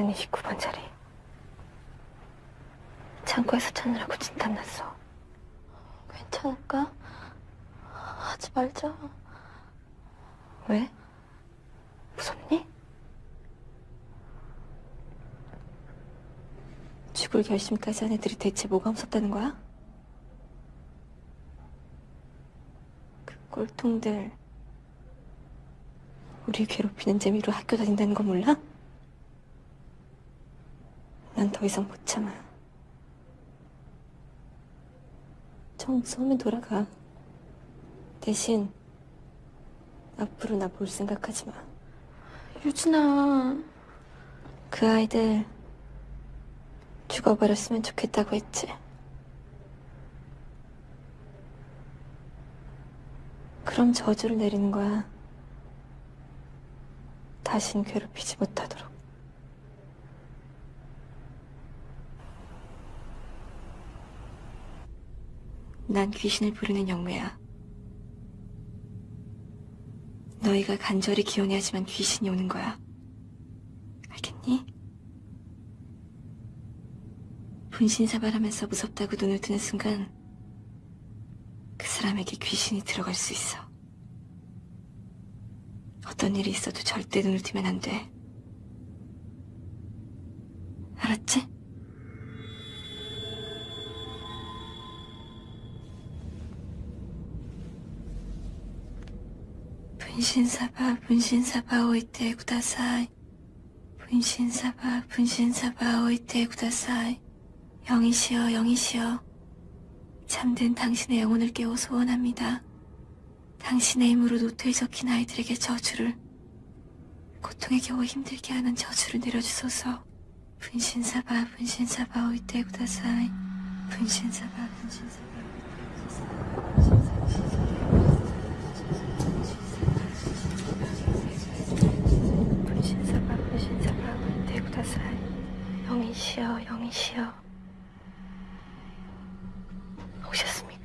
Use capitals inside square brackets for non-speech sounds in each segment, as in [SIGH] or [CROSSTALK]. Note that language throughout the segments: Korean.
저주받은 29번 자리. 창고에서 찾느라고 진땀났어. 괜찮을까? 하지 말자. 왜? 무섭니? 죽을 결심까지 한 애들이 대체 뭐가 무섭다는 거야? 그 꼴통들 우리 괴롭히는 재미로 학교 다닌다는 거 몰라? 난 더 이상 못 참아. 정 무서우면 돌아가. 대신 앞으로 나 볼 생각하지 마. 유진아. 그 아이들 죽어버렸으면 좋겠다고 했지. 그럼 저주를 내리는 거야. 다신 괴롭히지 못하도록. 난 귀신을 부르는 영매야. 너희가 간절히 기원해야지만 귀신이 오는 거야. 알겠니? 분신사발하면서 무섭다고 눈을 뜨는 순간 그 사람에게 귀신이 들어갈 수 있어. 어떤 일이 있어도 절대 눈을 뜨면 안 돼. 알았지? 분신사바 분신사바 오이테 구다사이. 분신사바 분신사바 오이테 구다사이. 영이시여 영이시여. 참된 당신의 영혼을 깨워 소원합니다. 당신의 힘으로 노트에 적힌 아이들에게 저주를. 고통에 겨워 힘들게 하는 저주를 내려주소서. 분신사바 분신사바 오이테 구다사이. 분신사바 분신사바 분신사바 분신사바 오이테 구다사이 영이시여 영이시여 오셨습니까?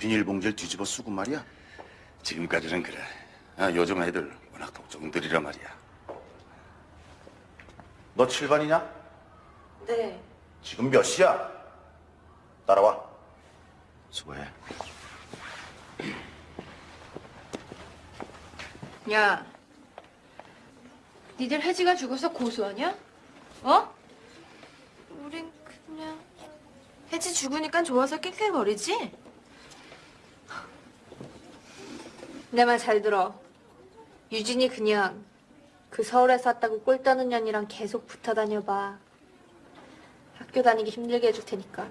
비닐봉지를 뒤집어 쓰고 말이야? 지금까지는 그래. 아, 요즘 애들 워낙 독종들이라 말이야. 너 7반이냐? 네. 지금 몇 시야? 따라와. 수고해. 야, 니들 혜지가 죽어서 고소하냐? 어? 우린 그냥 혜지 죽으니까 좋아서 낄낄거리지? 내 말 잘 들어. 유진이 그냥 그 서울에서 왔다고 꼴 떠는 년이랑 계속 붙어 다녀봐. 학교 다니기 힘들게 해줄 테니까.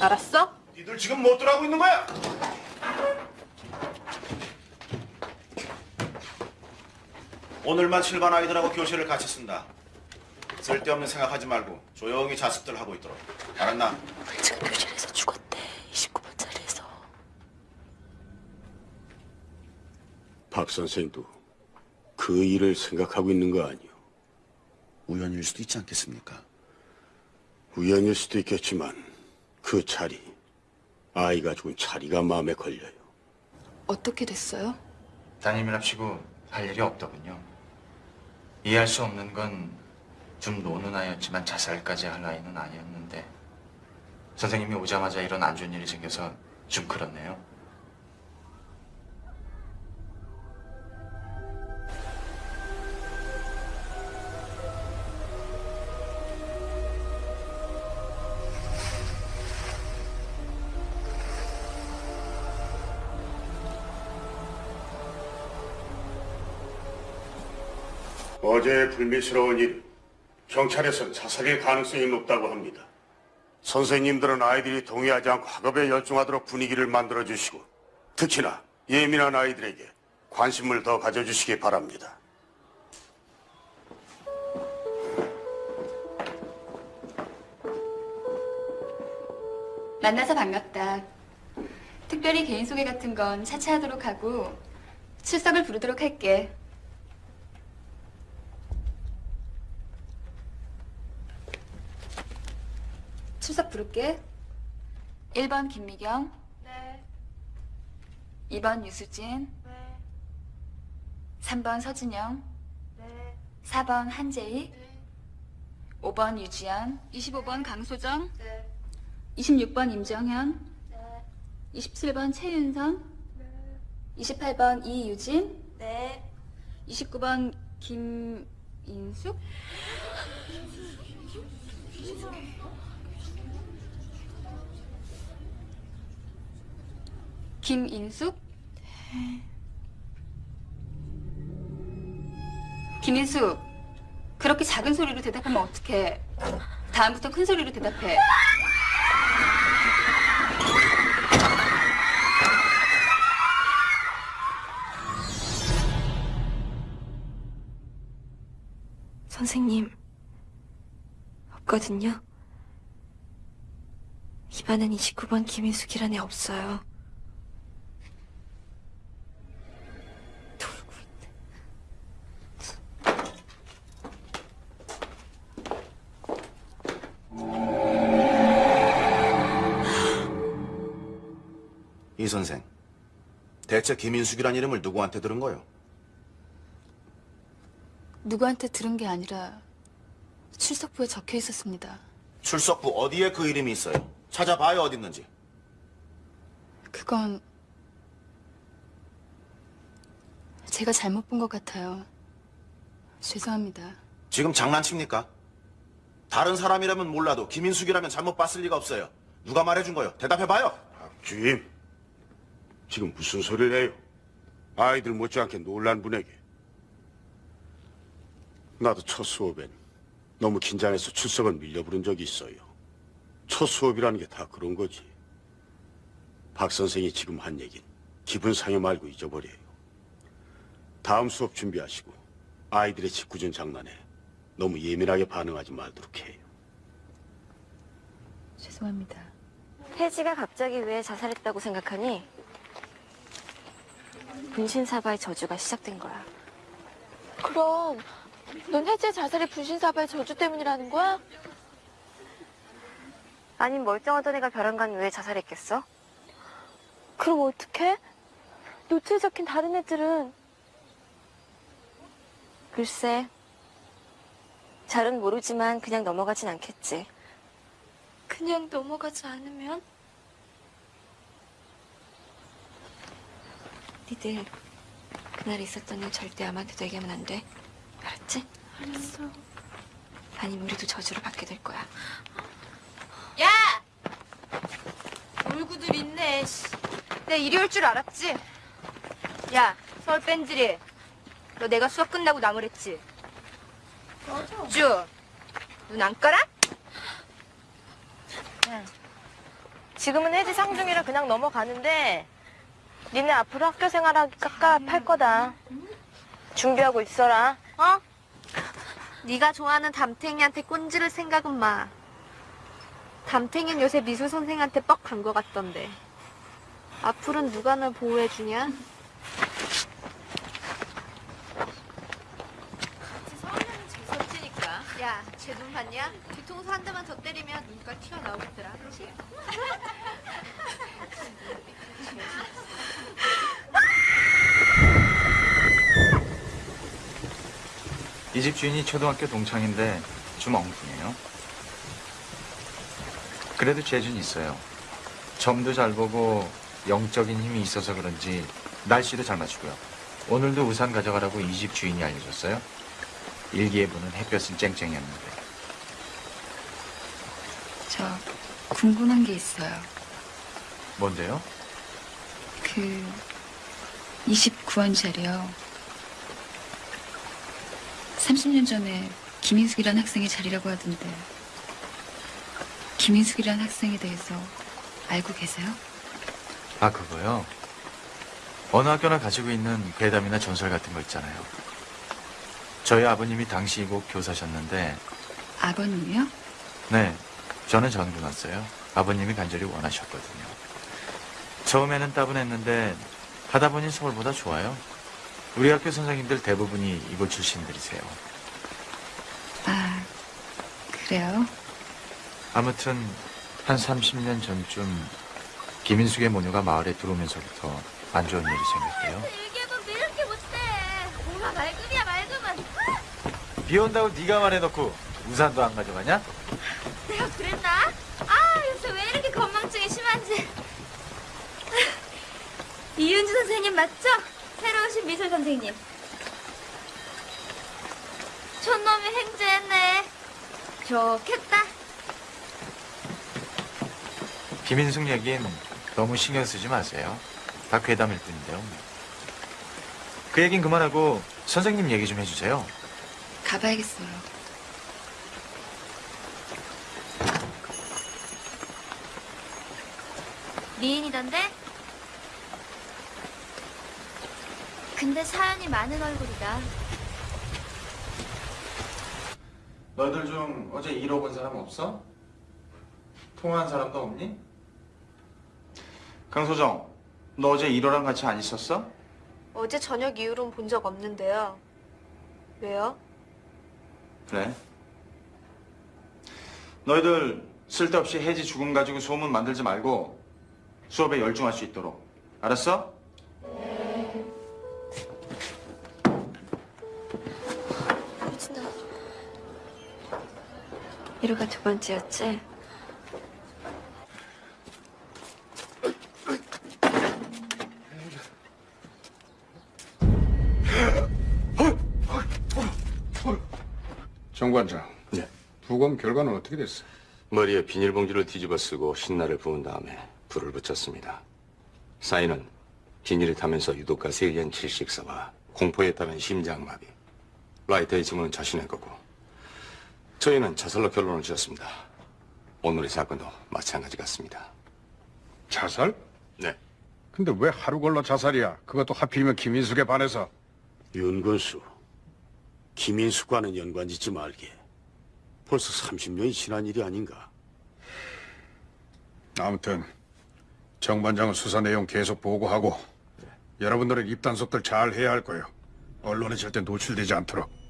알았어? 니들 지금 뭐 들 하고 있는 거야? 오늘만 7반 아이들하고 교실을 같이 쓴다. 쓸데없는 생각하지 말고 조용히 자습들 하고 있도록. 알았나? 지금 교실에서 죽었대 29번 자리에서 박 선생도 그 일을 생각하고 있는 거 아니오? 우연일 수도 있지 않겠습니까? 우연일 수도 있겠지만 그 차리, 아이가 죽은 차리가 마음에 걸려요. 어떻게 됐어요? 따님이랍시고 할 일이 없더군요. 이해할 수 없는 건 좀 노는 아이였지만 자살까지 할 아이는 아니었는데 선생님이 오자마자 이런 안 좋은 일이 생겨서 좀 그렇네요. 어제의 불미스러운 일, 경찰에서는 자살일 가능성이 높다고 합니다. 선생님들은 아이들이 동의하지 않고 학업에 열중하도록 분위기를 만들어 주시고 특히나 예민한 아이들에게 관심을 더 가져주시기 바랍니다. 만나서 반갑다. 특별히 개인 소개 같은 건 차차 하도록 하고 출석을 부르도록 할게. 출석 부를게. 1번 김미경. 네. 2번 유수진. 네. 3번 서진영. 네. 4번 한재희. 5번 유지연. 25번 강소정. 네. 26번 임정현. 네. 27번 최윤선. 28번 이유진. 네. 29번 김인숙. 김인숙. 김인숙. 그렇게 작은 소리로 대답하면 어떡해. 다음부터 큰 소리로 대답해. 선생님, 없거든요. 입안엔 29번 김인숙이란 애 없어요. 선생, 대체 김인숙이란 이름을 누구한테 들은 거요? 누구한테 들은 게 아니라 출석부에 적혀 있었습니다. 출석부 어디에 그 이름이 있어요? 찾아봐요 어딨는지. 그건 제가 잘못 본 것 같아요. 죄송합니다. 지금 장난칩니까? 다른 사람이라면 몰라도 김인숙이라면 잘못 봤을 리가 없어요. 누가 말해준 거요? 대답해봐요. 주임, 지금 무슨 소리를 해요? 아이들 못지않게 놀란 분에게. 나도 첫 수업엔 너무 긴장해서 출석을 밀려 부른 적이 있어요. 첫 수업이라는 게 다 그런 거지. 박 선생이 지금 한 얘긴 기분 상해 말고 잊어버려요. 다음 수업 준비하시고 아이들의 짓궂은 장난에 너무 예민하게 반응하지 말도록 해요. 죄송합니다. 혜지가 갑자기 왜 자살했다고 생각하니? 분신사바의 저주가 시작된 거야. 그럼 넌 혜지의 자살이 분신사바의 저주 때문이라는 거야? 아님 멀쩡하던 애가 벼랑간 왜 자살했겠어? 그럼 어떡해? 노트에 적힌 다른 애들은 글쎄, 잘은 모르지만 그냥 넘어가진 않겠지. 그냥 넘어가지 않으면? 니들 그날 있었던 일 절대 아무한테도 얘기하면 안 돼. 알았지? 알았어. 아니면 우리도 저주를 받게 될 거야. 야! 놀구들 있네. 씨. 내가 이리 올 줄 알았지? 야, 서울 뺀질이. 너 내가 수업 끝나고 나무랬지? 맞아. 쭈, 눈안 깔아? 지금은 혜지 상중이라 그냥 넘어가는데 니네 앞으로 학교 생활하기 깝깝할 거다. 준비하고 있어라. 어? 네가 좋아하는 담탱이한테 꼰지를 생각은 마. 담탱이는 요새 미술 선생한테 뻑간거 같던데. 앞으로는 누가 널 보호해주냐? 서울에는 재수없지니까. 야, 쟤 눈 봤냐? 뒤통수 한 대만 더 때리면 눈깔 튀어나오겠더라. 그렇지? [LAUGHS] 이 집 주인이 초등학교 동창인데 좀 엉뚱해요. 그래도 재주는 있어요. 점도 잘 보고 영적인 힘이 있어서 그런지 날씨도 잘 맞추고요. 오늘도 우산 가져가라고 이 집 주인이 알려줬어요. 일기예보는 햇볕은 쨍쨍이었는데. 저 궁금한 게 있어요. 뭔데요? 그 29원 자리요. 30년 전에 김인숙이라는 학생의 자리라고 하던데 김인숙이라는 학생에 대해서 알고 계세요? 아, 그거요? 어느 학교나 가지고 있는 괴담이나 전설 같은 거 있잖아요. 저희 아버님이 당시 이곳 교사셨는데, 아버님이요? 네, 저는 전교 났어요. 아버님이 간절히 원하셨거든요. 처음에는 따분했는데, 하다 보니 서울보다 좋아요. 우리 학교 선생님들 대부분이 이곳 출신들이세요. 아, 그래요? 아무튼, 한 30년 전쯤, 김인숙의 모녀가 마을에 들어오면서부터 안 좋은 일이 생겼대요. 일기예보는 왜 이렇게 못해? 뭐가 맑음이야, 맑음은. 비 온다고 네가 말해놓고 우산도 안 가져가냐? 내가 그랬나? 아, 요새 왜 이렇게 건망증이 심한지. 이윤주 선생님 맞죠? 새로 오신 미술 선생님. 촌놈이 행주했네. 좋겠다. 김인숙 얘긴 너무 신경 쓰지 마세요. 다 괴담일 뿐인데요. 그 얘긴 그만하고 선생님 얘기 좀 해주세요. 가봐야겠어요. 미인이던데? 근데 사연이 많은 얼굴이다. 너희들 중 어제 잃어본 사람 없어? 통화한 사람도 없니? 강소정, 너 어제 1호랑 같이 안 있었어? 어제 저녁 이후로는 본 적 없는데요. 왜요? 그래. 너희들 쓸데없이 혜지 죽음 가지고 소문 만들지 말고 수업에 열중할 수 있도록. 알았어? 1호가 두 번째였지? 정관장. 네. 부검 결과는 어떻게 됐어? 머리에 비닐봉지를 뒤집어 쓰고 신나를 부은 다음에 불을 붙였습니다. 사인은 비닐이 타면서 유독가스에 의한 질식사와 공포에 따른 심장마비. 라이터의 지문은 자신의 거고. 저희는 자살로 결론을 지었습니다. 오늘의 사건도 마찬가지 같습니다. 자살? 네. 근데 왜 하루 걸러 자살이야? 그것도 하필이면 김인숙에 반해서. 윤건수, 김인숙과는 연관 짓지 말게. 벌써 30년이 지난 일이 아닌가. 아무튼 정 반장은 수사 내용 계속 보고하고 여러분들은 입단속들 잘 해야 할 거예요. 언론에 절대 노출되지 않도록.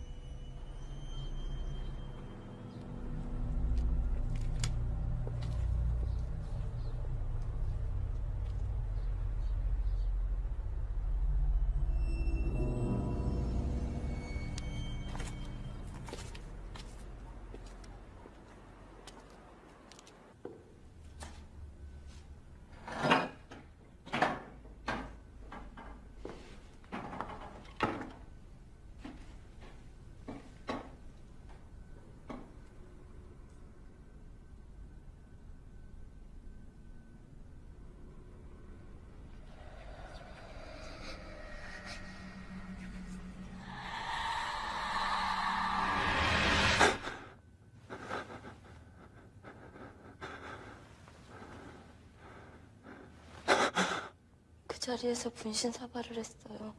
자리에서 분신 사발을 했어요.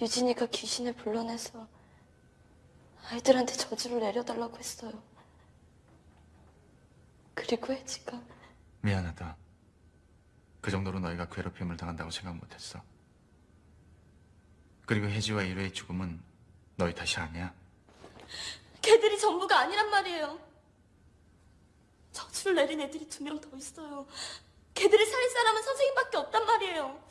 유진이가 귀신을 불러내서 아이들한테 저주를 내려달라고 했어요. 그리고 혜지가 미안하다. 그 정도로 너희가 괴롭힘을 당한다고 생각 못했어. 그리고 혜지와 이로의 죽음은 너희 탓이 아니야. 걔들이 전부가 아니란 말이에요. 저주를 내린 애들이 두 명 더 있어요. 걔들을 살릴 사람은 선생님밖에 없단 말이에요.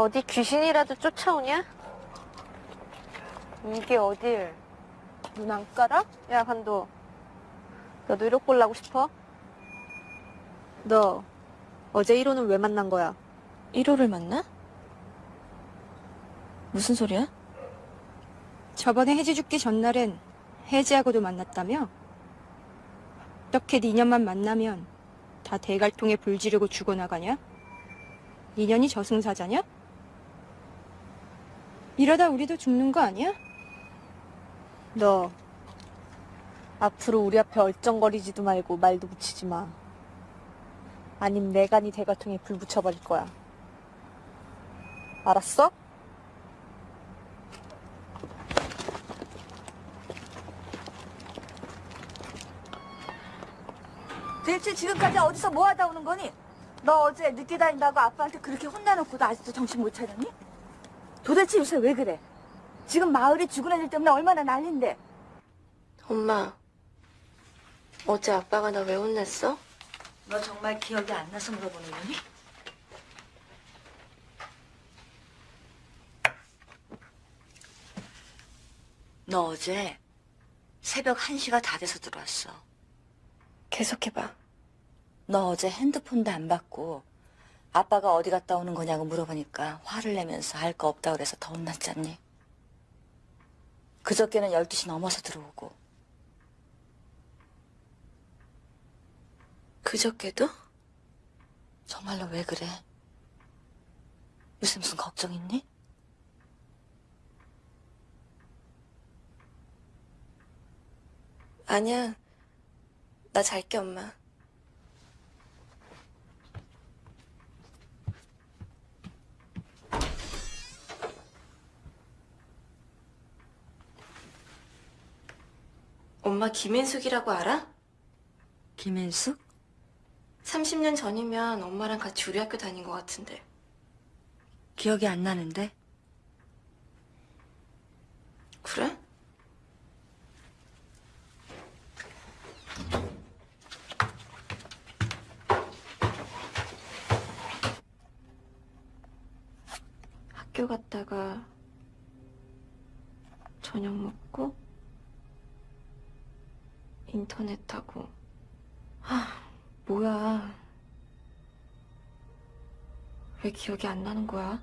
어디 귀신이라도 쫓아오냐? 이게 어딜? 눈 안 깔아? 야, 간도. 너도 1억 볼라고 싶어? 너 어제 1호는 왜 만난 거야? 1호를 만나? 무슨 소리야? 저번에 혜지 죽기 전날엔 혜지하고도 만났다며? 어떻게 니년만 만나면 다 대갈통에 불 지르고 죽어나가냐? 니년이 저승사자냐? 이러다 우리도 죽는 거 아니야? 너 앞으로 우리 앞에 얼쩡거리지도 말고 말도 붙이지 마. 아님 내가 네 대가통에 불 붙여버릴 거야. 알았어? 대체 지금까지 어디서 뭐 하다 오는 거니? 너 어제 늦게 다닌다고 아빠한테 그렇게 혼나놓고도 아직도 정신 못 차렸니? 도대체 요새 왜 그래? 지금 마을이 죽은 애들 때문에 얼마나 난린데. 엄마, 어제 아빠가 나 왜 혼냈어? 너 정말 기억이 안 나서 물어보는 거니? 너 어제 새벽 1시가 다 돼서 들어왔어. 계속해봐. 너 어제 핸드폰도 안 받고 아빠가 어디 갔다 오는 거냐고 물어보니까 화를 내면서 할 거 없다 그래서 더 혼났잖니. 그저께는 12시 넘어서 들어오고 그저께도? 정말로 왜 그래? 요새 무슨 걱정 있니? 아니야. 나 잘게, 엄마. 엄마 김인숙이라고 알아? 김인숙? 30년 전이면 엄마랑 같이 우리 학교 다닌 것 같은데. 기억이 안 나는데? 그래? 학교 갔다가 저녁 먹고 인터넷 하고 아 뭐야 왜 기억이 안 나는 거야?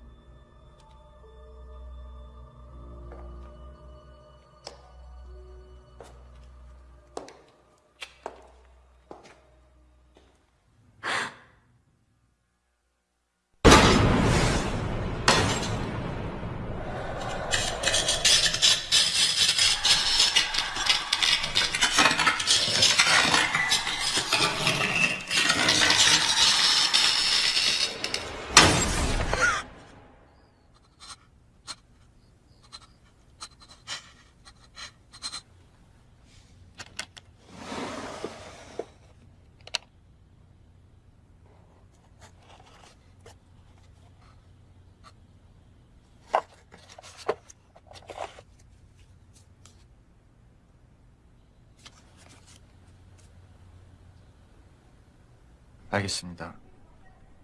알겠습니다.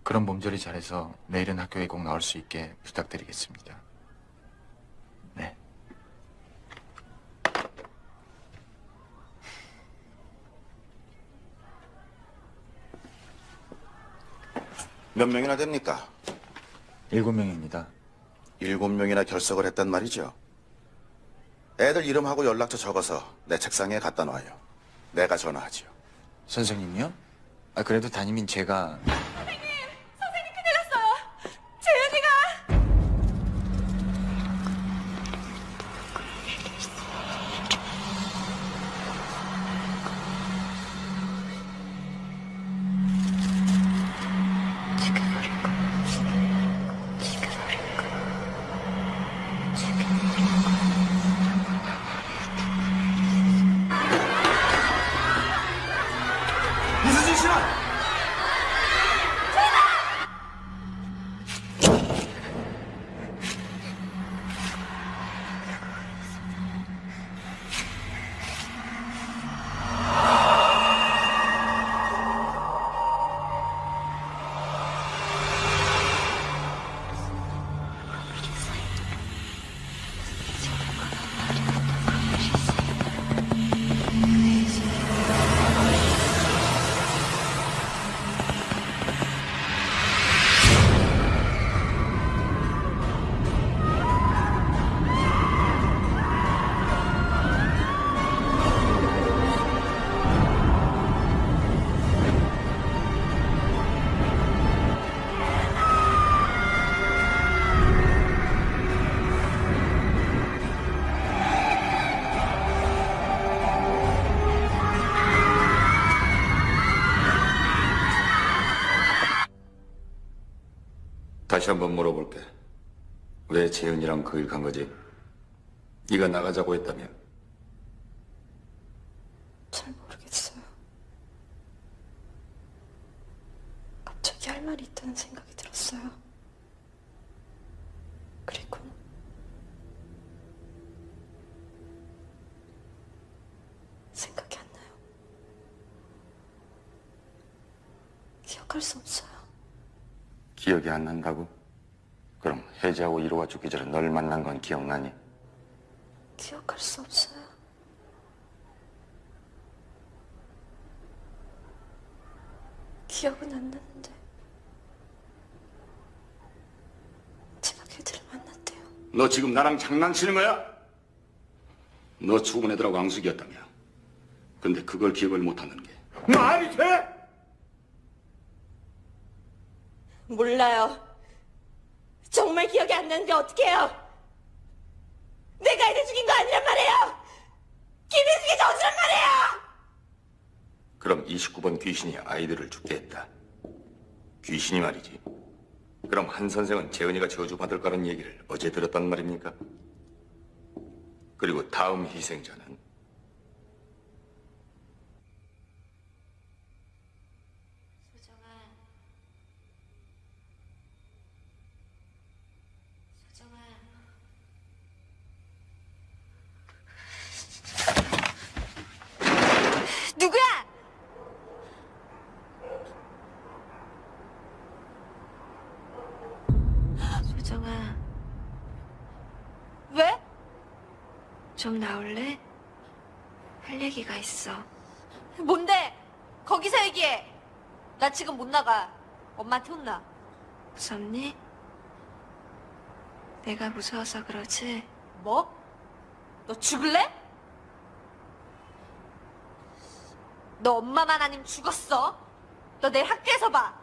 그런 몸조리 잘해서 내일은 학교에 꼭 나올 수 있게 부탁드리겠습니다. 네. 몇 명이나 됩니까? 일곱 명입니다. 일곱 명이나 결석을 했단 말이죠. 애들 이름하고 연락처 적어서 내 책상에 갖다 놔요. 내가 전화하지요. 선생님이요? 아, 그래도 담임인 제가 다시 한번 물어볼게. 왜 재은이랑 그 일 간 거지? 네가 나가자고 했다며? 잘 모르겠어요. 갑자기 할 말이 있다는 생각이 들었어요. 그리고 생각이 안 나요. 기억할 수 없어요. 기억이 안 난다고? 그럼 혜지하고 이로가 죽기 전에 널 만난 건 기억나니? 기억할 수 없어요. 기억은 안 나는데 제가 걔들을 만났대요. 너 지금 나랑 장난치는 거야? 너 죽은 애들하고 앙숙이었다며. 근데 그걸 기억을 못하는 게 말이 돼? 몰라요. 정말 기억이 안 나는데 어떡해요? 내가 애들 죽인 거 아니란 말이에요! 김인숙이 저주란 말이에요! 그럼 29번 귀신이 아이들을 죽게 했다. 귀신이 말이지. 그럼 한 선생은 재은이가 저주받을 거라는 얘기를 어제 들었단 말입니까? 그리고 다음 희생자는? 소정아. 소정아. 누구야? 소정아. 왜? 좀 나올래? 할 얘기가 있어. 뭔데? 거기서 얘기해. 나 지금 못 나가. 엄마한테 혼나. 무섭니? 내가 무서워서 그러지? 뭐? 너 죽을래? 너 엄마만 아니면 죽었어. 너 내일 학교에서 봐.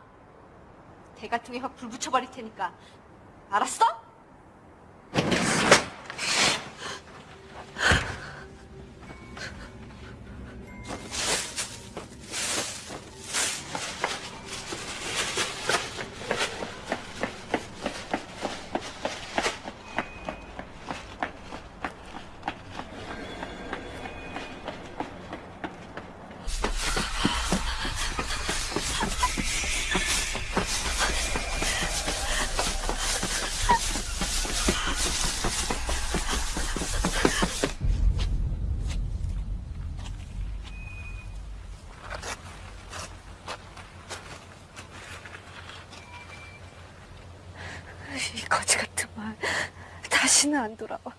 대갈통에 확 불 붙여버릴 테니까. 알았어? 이 거지 같은 말 다시는 안 돌아와.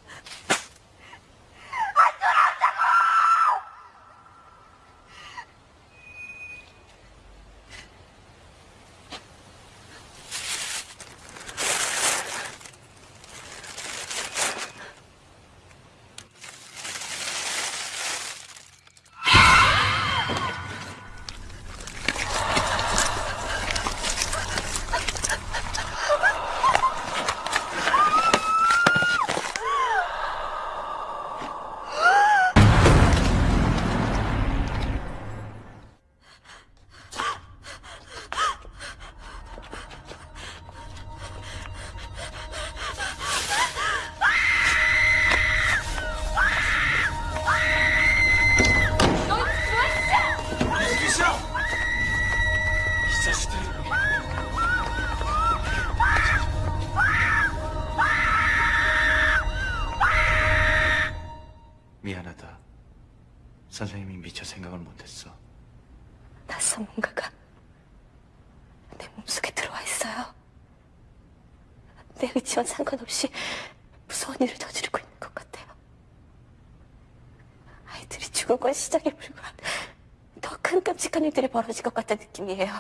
벌어질 것 같다는 느낌이에요.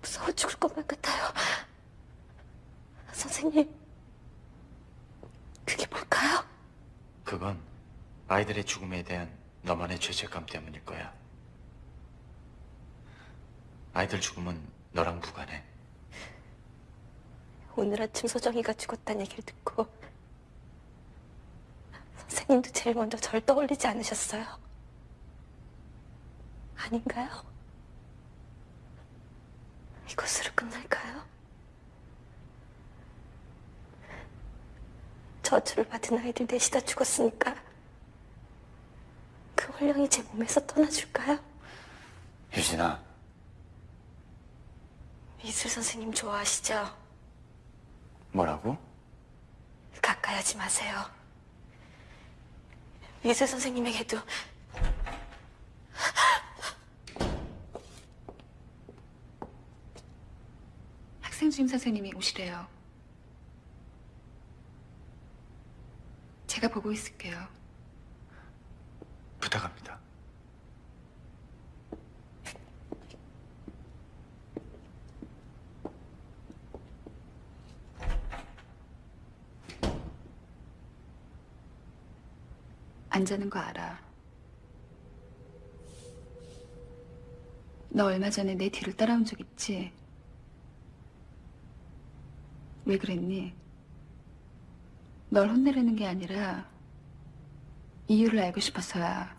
무서워 죽을 것만 같아요. 선생님, 그게 뭘까요? 그건 아이들의 죽음에 대한 너만의 죄책감 때문일 거야. 아이들 죽음은 너랑 무관해. 오늘 아침 소정이가 죽었다는 얘기를 듣고 선생님도 제일 먼저 절 떠올리지 않으셨어요? 아닌가요? 이것으로 끝날까요? 저주를 받은 아이들 넷이 다 죽었으니까 그 원령이 제 몸에서 떠나줄까요? 유진아, 미술 선생님 좋아하시죠? 뭐라고? 가까이 하지 마세요. 미술 선생님에게도 학생 주임 선생님이 오시래요. 제가 보고 있을게요. 부탁합니다. 안 자는 거 알아. 너 얼마 전에 내 뒤를 따라온 적 있지? 왜 그랬니? 널 혼내려는 게 아니라 이유를 알고 싶어서야.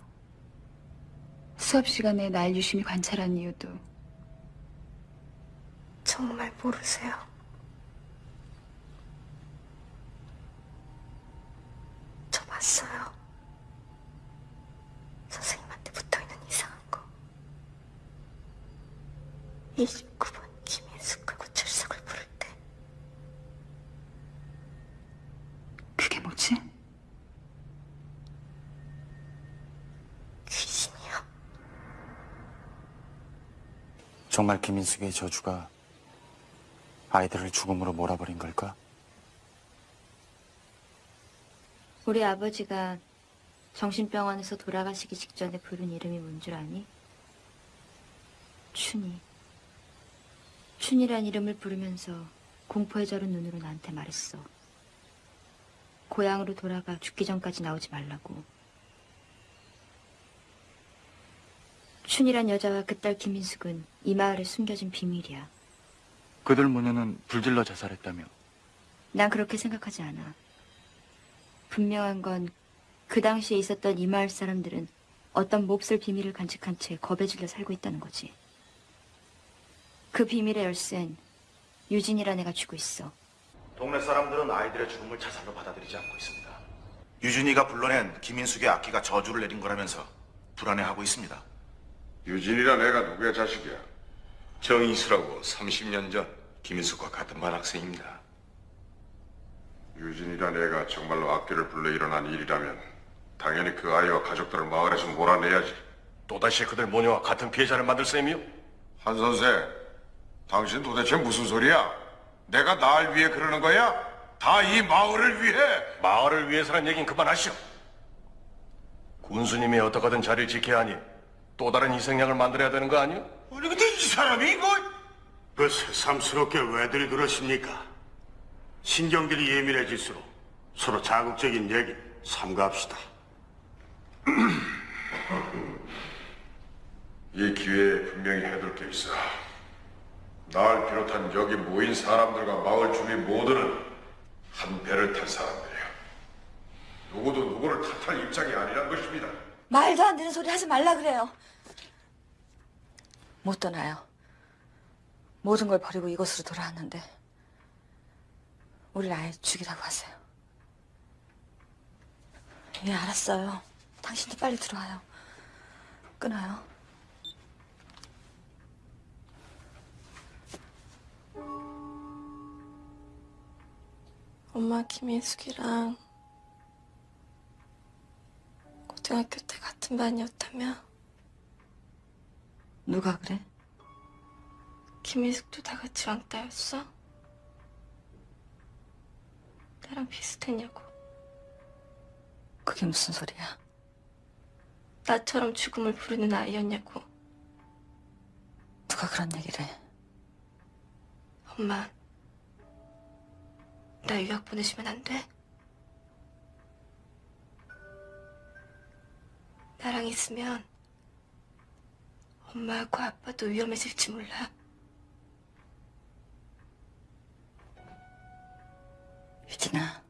수업 시간에 날 유심히 관찰한 이유도 정말 모르세요. 저 봤어요. 선생님한테 붙어있는 이상한 거. 29번 김인숙하고 출석을 부를 때 그게 뭐지? 귀신이요. 정말 김인숙의 저주가 아이들을 죽음으로 몰아버린 걸까? 우리 아버지가 정신병원에서 돌아가시기 직전에 부른 이름이 뭔 줄 아니? 춘이. 춘이란 이름을 부르면서 공포에 절은 눈으로 나한테 말했어. 고향으로 돌아가 죽기 전까지 나오지 말라고. 춘이란 여자와 그 딸 김인숙은 이 마을에 숨겨진 비밀이야. 그들 모녀는 불질러 자살했다며. 난 그렇게 생각하지 않아. 분명한 건 그 당시에 있었던 이 마을 사람들은 어떤 몹쓸 비밀을 간직한 채 겁에 질려 살고 있다는 거지. 그 비밀의 열쇠는 유진이란 애가 쥐고 있어. 동네 사람들은 아이들의 죽음을 자살로 받아들이지 않고 있습니다. 유준이가 불러낸 김인숙의 악기가 저주를 내린 거라면서 불안해하고 있습니다. 유진이란 애가 누구의 자식이야? 정이수라고 30년 전 김인숙과 같은 반 학생입니다. 유진이란 애가 정말로 악기를 불러 일어난 일이라면 당연히 그 아이와 가족들을 마을에서 몰아내야지. 또다시 그들 모녀와 같은 피해자를 만들 셈이요? 한 선생, 당신 도대체 무슨 소리야? 내가 날 위해 그러는 거야? 다 이 마을을 위해? 마을을 위해서란 얘긴 그만하시오. 군수님이 어떻게든 자리를 지켜야 하니 또 다른 희생양을 만들어야 되는 거 아니오? 아니 근데 이 사람이 이거 그 새삼스럽게 왜들 그러십니까? 신경들이 예민해질수록 서로 자극적인 얘기 삼가합시다. [CLEARS THROAT] 이 기회에 분명히 해둘 게 있어. 날 비롯한 여기 모인 사람들과 마을 주민 모두는 한 배를 탄 사람들이야. 누구도 누구를 탓할 입장이 아니란 것입니다. 말도 안 되는 소리 하지 말라 그래요. 못 떠나요. 모든 걸 버리고 이곳으로 돌아왔는데 우리를 아예 죽이라고 하세요. 예, 알았어요. 당신도 빨리 들어와요. 끊어요. 엄마 김인숙이랑 고등학교 때 같은 반이었다며? 누가 그래? 김희숙도 다 같이 왕따였어? 나랑 비슷했냐고. 그게 무슨 소리야? 나처럼 죽음을 부르는 아이였냐고. 누가 그런 얘기를 해? 엄마, 나 유학 보내시면 안 돼? 나랑 있으면 엄마하고 아빠도 위험해질지 몰라. 유진아,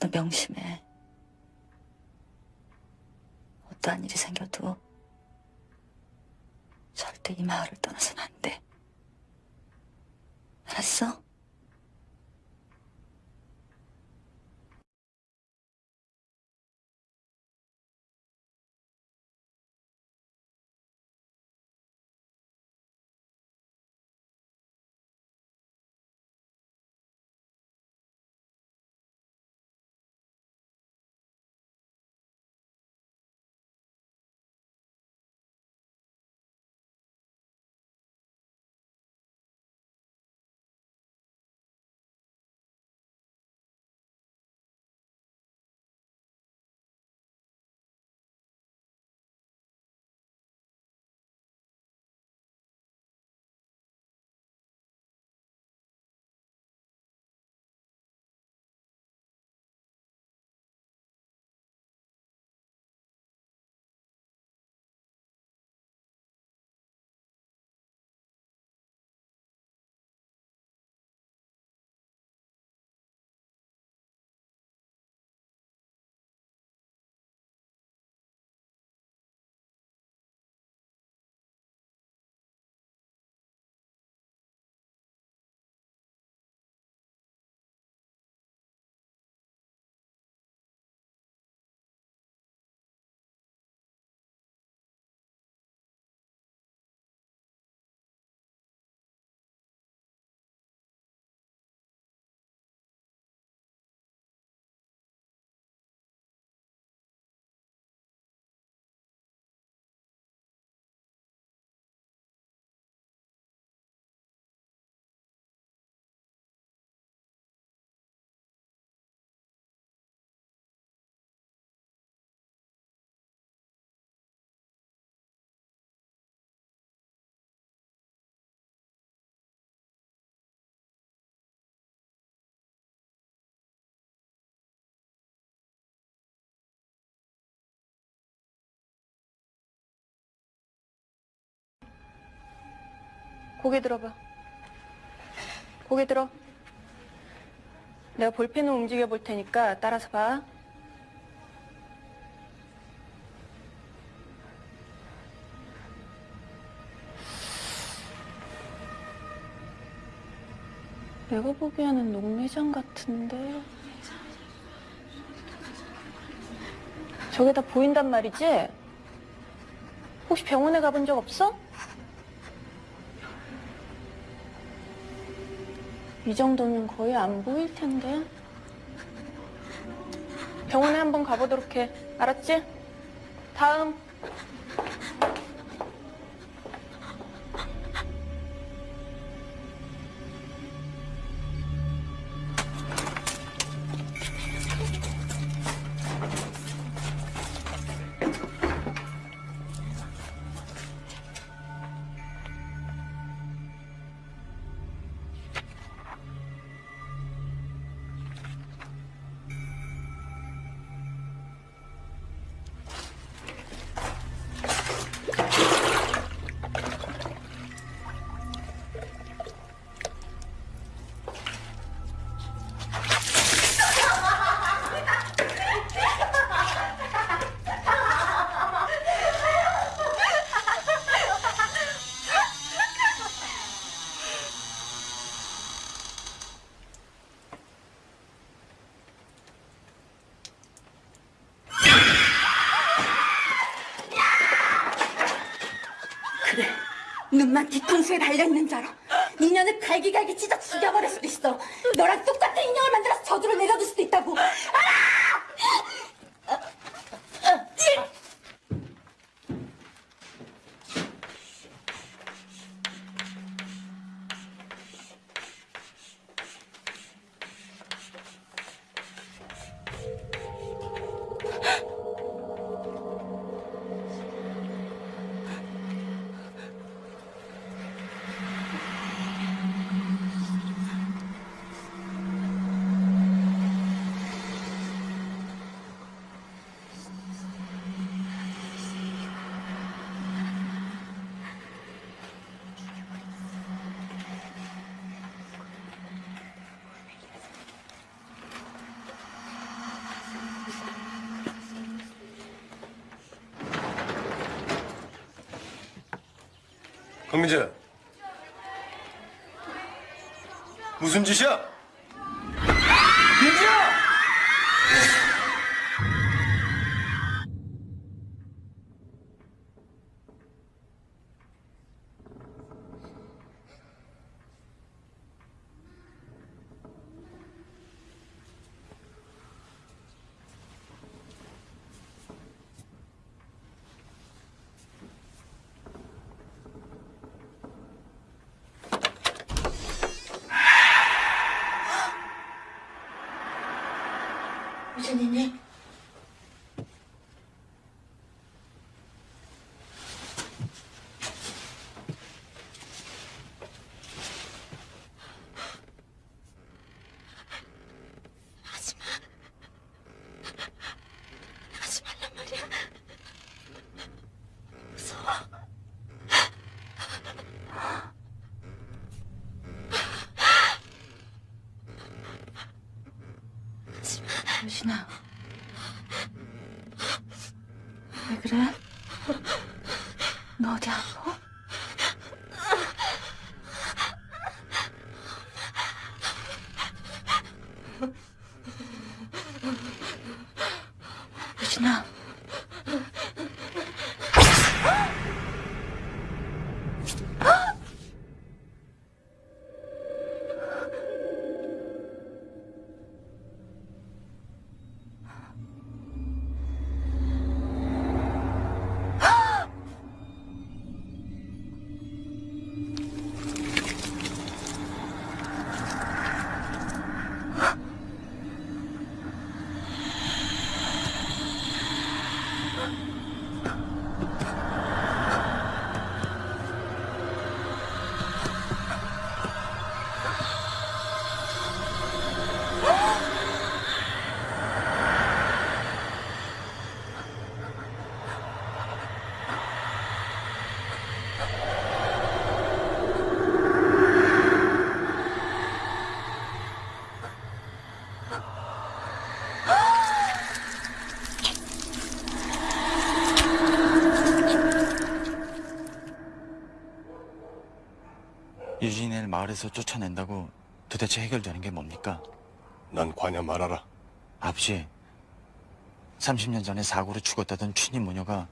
너 명심해. 어떠한 일이 생겨도 절대 이 마을을 떠나서는 안 돼. 알았어? 고개 들어봐. 고개 들어. 내가 볼펜을 움직여 볼 테니까 따라서 봐. 내가 보기에는 녹내장 같은데. 저게 다 보인단 말이지? 혹시 병원에 가본 적 없어? 이 정도면 거의 안 보일 텐데. 병원에 한번 가보도록 해. 알았지? 다음. 강민재. 무슨 짓이야? 진아. 왜 그래? 너 어디 아 마을에서 쫓아낸다고 도대체 해결되는 게 뭡니까? 난 관여 말아라. 아버지, 30년 전에 사고로 죽었다던 춘희 모녀가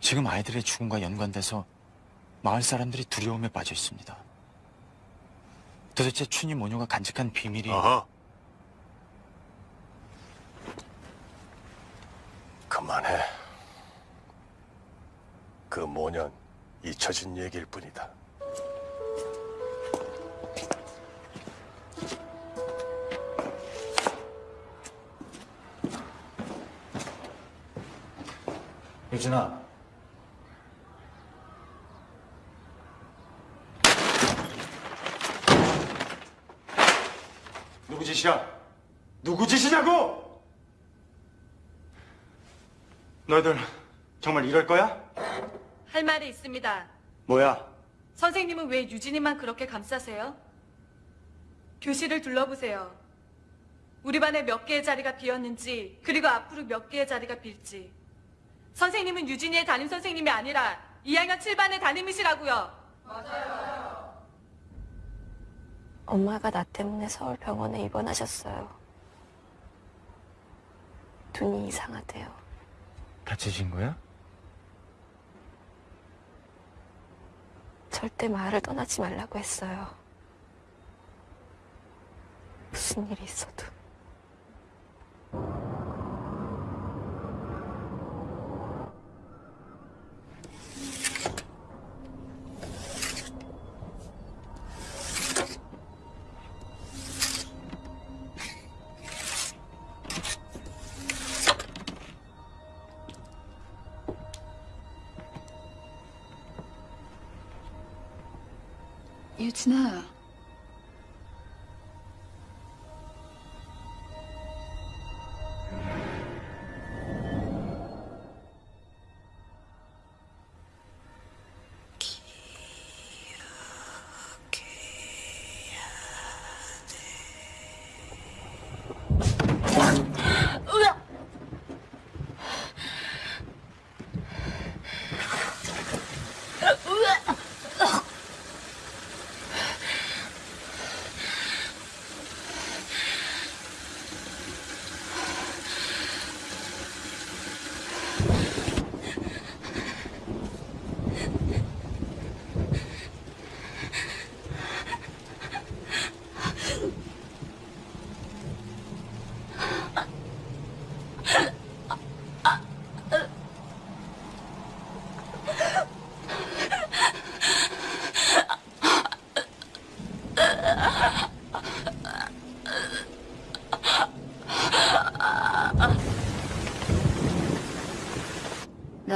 지금 아이들의 죽음과 연관돼서 마을 사람들이 두려움에 빠져 있습니다. 도대체 춘희 모녀가 간직한 비밀이 아하. 그만해. 그 모년 잊혀진 얘기일 뿐이다. 유진아, 누구 짓이야? 누구 짓이냐고? 너희들 정말 이럴 거야? 할 말이 있습니다. 뭐야? 선생님은 왜 유진이만 그렇게 감싸세요? 교실을 둘러보세요. 우리 반에 몇 개의 자리가 비었는지, 그리고 앞으로 몇 개의 자리가 빌지. 선생님은 유진이의 담임 선생님이 아니라 2학년 7반의 담임이시라고요. 엄마가 나 때문에 서울 병원에 입원하셨어요. 눈이 이상하대요. 다치신 거야? 절대 마을을 떠나지 말라고 했어요. 무슨 일이 있어도.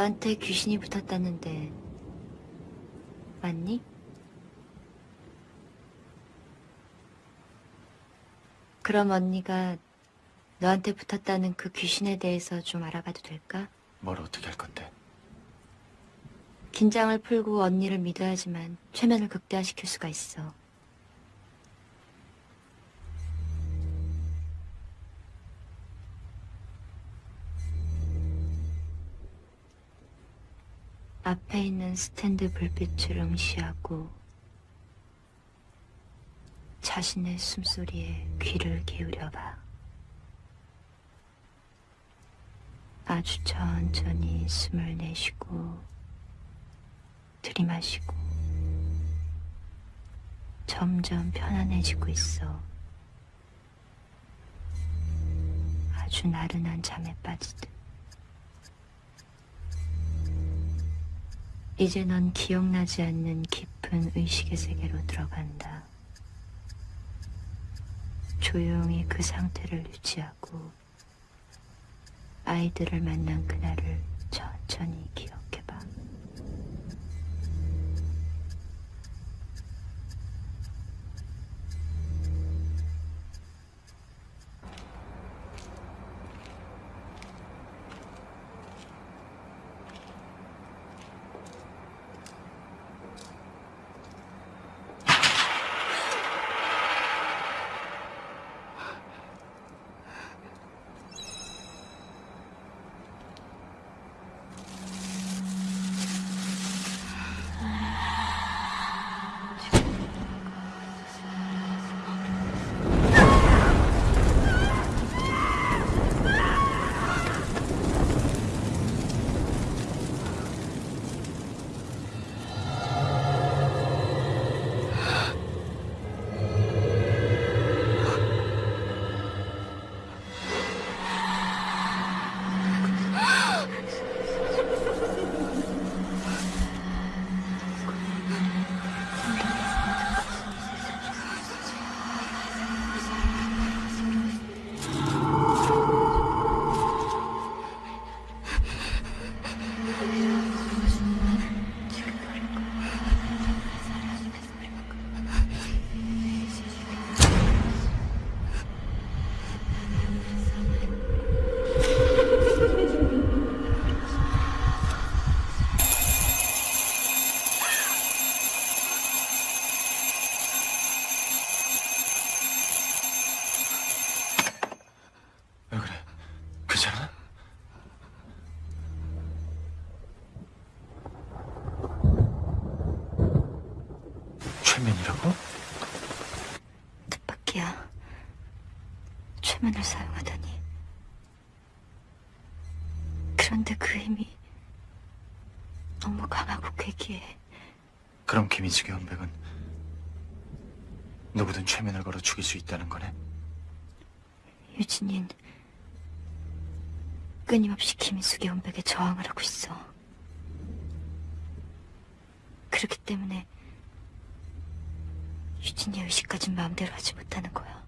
너한테 귀신이 붙었다는데 맞니? 그럼 언니가 너한테 붙었다는 그 귀신에 대해서 좀 알아봐도 될까? 뭘 어떻게 할 건데? 긴장을 풀고 언니를 믿어야지만 최면을 극대화시킬 수가 있어. 스탠드 불빛을 응시하고 자신의 숨소리에 귀를 기울여봐. 아주 천천히 숨을 내쉬고 들이마시고 점점 편안해지고 있어. 아주 나른한 잠에 빠지듯. 이제 넌 기억나지 않는 깊은 의식의 세계로 들어간다. 조용히 그 상태를 유지하고 아이들을 만난 그날을 천천히 기억 김인숙의 연백은 누구든 최면을 걸어 죽일 수 있다는 거네? 유진인 끊임없이 김인숙의 연백에 저항을 하고 있어. 그렇기 때문에 유진이의 의식까진 마음대로 하지 못하는 거야.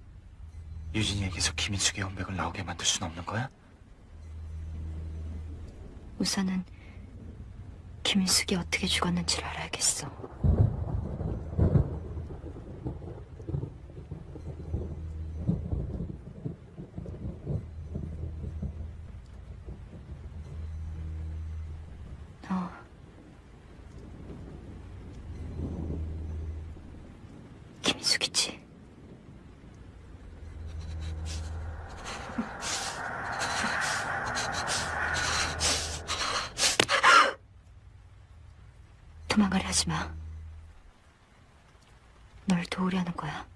유진이에게서 김인숙의 연백을 나오게 만들 순 없는 거야? 우선은 김인숙이 어떻게 죽었는지를 알아야겠어. 너 김인숙이지? 도망가려 하지 마. 널 도우려는 거야.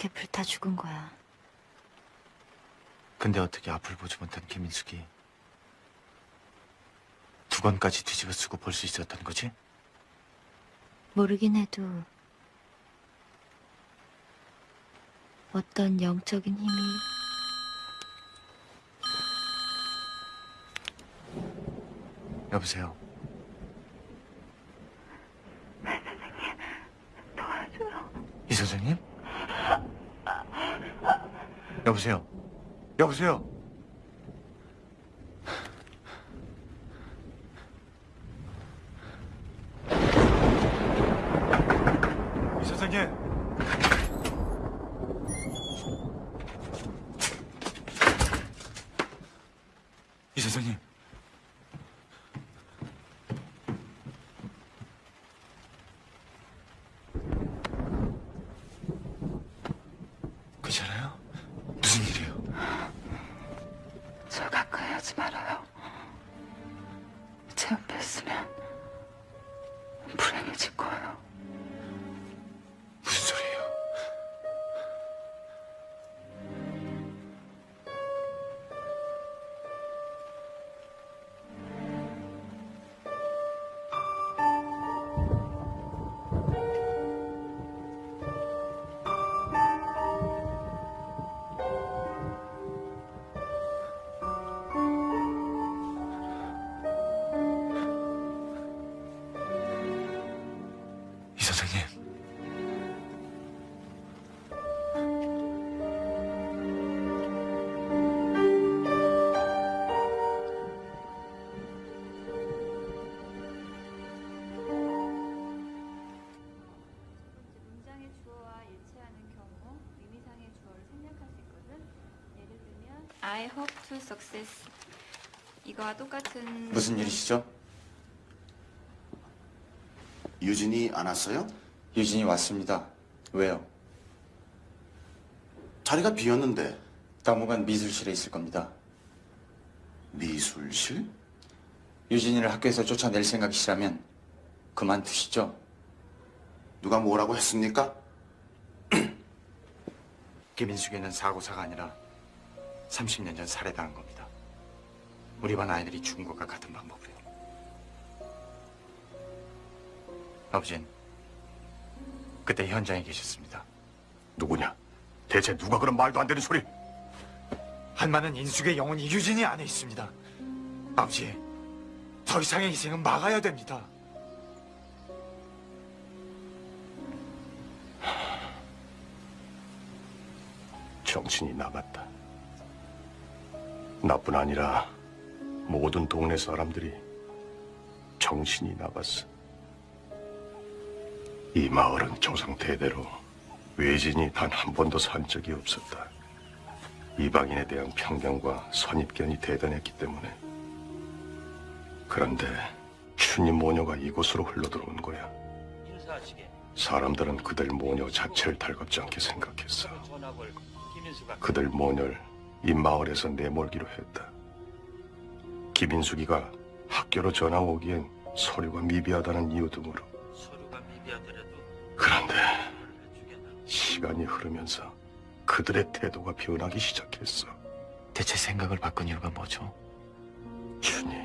그렇게 불타 죽은 거야. 근데 어떻게 앞을 보지 못한 김인숙이 두 건까지 뒤집어 쓰고 볼 수 있었던 거지? 모르긴 해도 어떤 영적인 힘이 여보세요. [LAUGHS] 이 선생님? 여보세요. 여보세요. Success. 이거와 똑같은 무슨 일이시죠? 유진이 안 왔어요? 유진이 왔습니다. 왜요? 자리가 비었는데 당분간 미술실에 있을 겁니다. 미술실? 유진이를 학교에서 쫓아낼 생각이시라면 그만두시죠. 누가 뭐라고 했습니까? [CLEARS THROAT] 김인숙이는 사고사가 아니라 30년 전 살해당한 겁니다. 우리 반 아이들이 죽은 것과 같은 방법으로요. 아버진 그때 현장에 계셨습니다. 누구냐? 대체 누가 그런 말도 안 되는 소리? 한마는 인숙의 영혼이 유진이 안에 있습니다. 아버지, 더 이상의 희생은 막아야 됩니다. 정신이 나갔다. 나뿐 아니라 모든 동네 사람들이 정신이 나갔어. 이 마을은 조상 대대로 외진이 단 한 번도 산 적이 없었다. 이방인에 대한 편견과 선입견이 대단했기 때문에. 그런데 춘희 모녀가 이곳으로 흘러들어온 거야. 사람들은 그들 모녀 자체를 달갑지 않게 생각했어. 그들 모녀를 이 마을에서 내몰기로 했다. 김인숙이가 학교로 전화 오기엔 서류가 미비하다는 이유 등으로. 그런데 시간이 흐르면서 그들의 태도가 변하기 시작했어. 대체 생각을 바꾼 이유가 뭐죠? 춘희,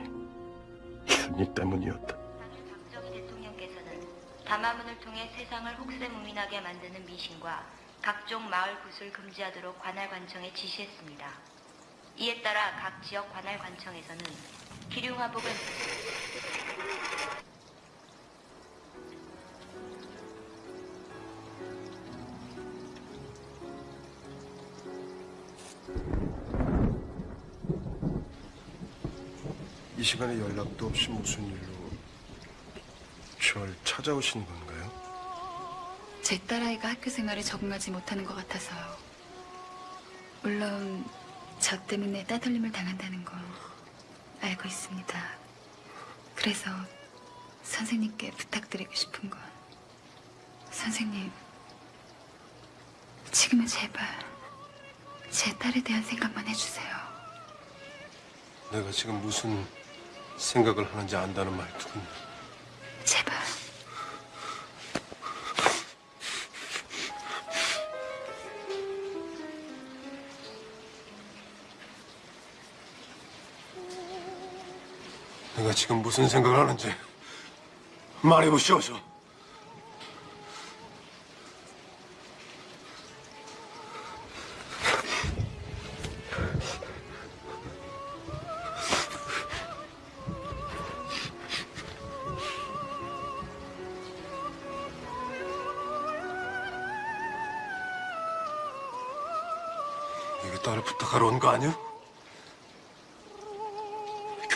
춘희 때문이었다. 대통령께서는 담화문을 통해 세상을 혹세무민하게 만드는 미신과 각종 마을 구술 금지하도록 관할관청에 지시했습니다. 이에 따라 각 지역 관할관청에서는 기륭화복은 이 시간에 연락도 없이 무슨 일로 절 찾아오신 건가요? 제 딸아이가 학교 생활에 적응하지 못하는 것 같아서요. 물론 저 때문에 따돌림을 당한다는 거 알고 있습니다. 그래서 선생님께 부탁드리고 싶은 건 선생님 지금은 제발 제 딸에 대한 생각만 해주세요. 내가 지금 무슨 생각을 하는지 안다는 말투군. 제발. 내가 지금 무슨 생각을 하는지 말해보시오소. 이게 딸을 부탁하러 온 거 아니야?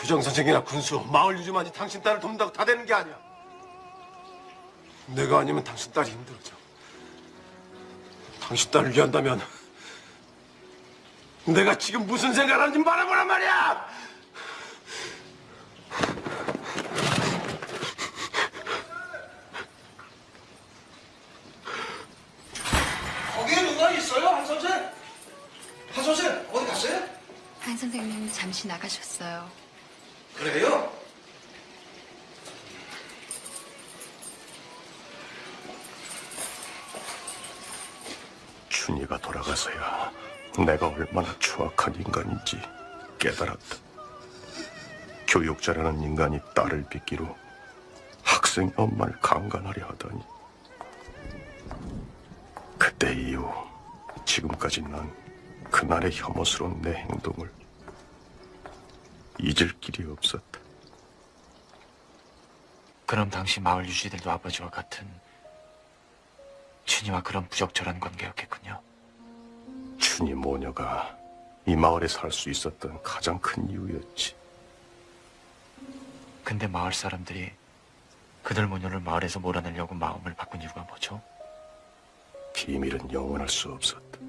교장 선생이나 군수, 마을 유지만이 당신 딸을 돕는다고 다 되는 게 아니야. 내가 아니면 당신 딸이 힘들어져. 당신 딸을 위한다면 내가 지금 무슨 생각을 하는지 말해보란 말이야! 거기에 누가 있어요, 한 선생? 한 선생 어디 갔어요? 한 선생님 잠시 나가셨어요. 돌아가서야 내가 얼마나 추악한 인간인지 깨달았다. 교육자라는 인간이 딸을 빚기로 학생 엄마를 강간하려 하다니. 그때 이후 지금까지 난 그날의 혐오스러운 내 행동을 잊을 길이 없었다. 그럼 당시 마을 유지들도 아버지와 같은 춘희와 그런 부적절한 관계였겠군요. 춘희 모녀가 이 마을에 살 수 있었던 가장 큰 이유였지. 근데 마을 사람들이 그들 모녀를 마을에서 몰아내려고 마음을 바꾼 이유가 뭐죠? 비밀은 영원할 수 없었다.